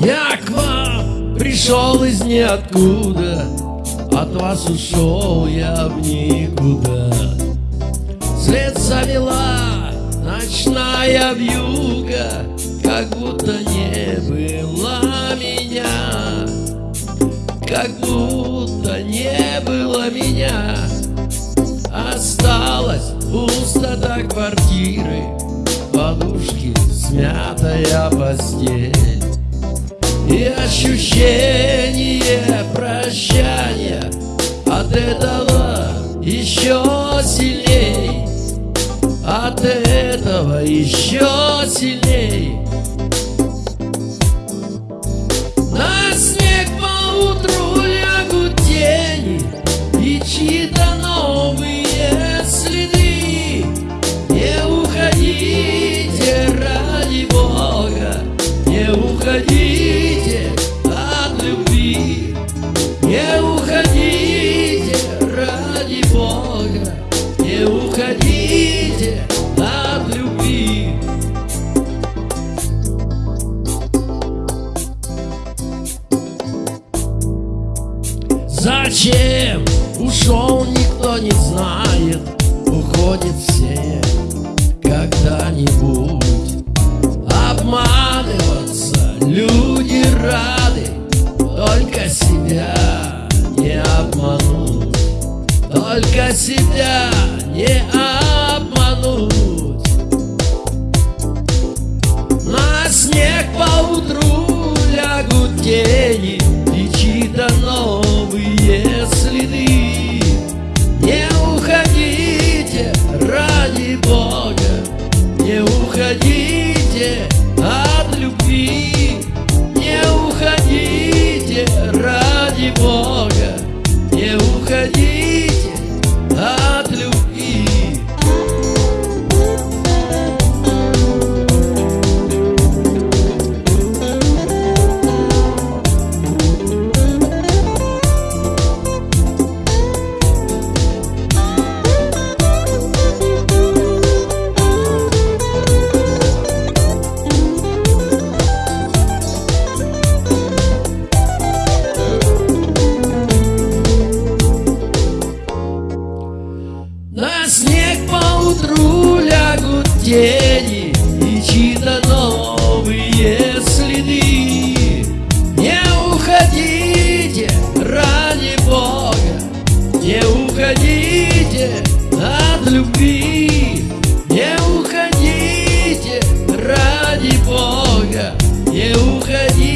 Я к вам пришел из ниоткуда От вас ушел я в никуда. След завела ночная вьюга Как будто не было меня. Как будто не было меня. Осталась пустота квартиры Подушки, смятая постель И ощущение прощания От этого еще сильней. От этого еще сильней. На снег по утру лягут тени И чьи-то новые следы. Не уходите ради Бога Не уходите Зачем? Ушел, никто не знает. Уходят все когда-нибудь. Обманываться люди рады. Только себя не обмануть. Только себя не обмануть. На снег поутру лягут тени Не уходите от любви. Не уходите ради Бога. Не уходите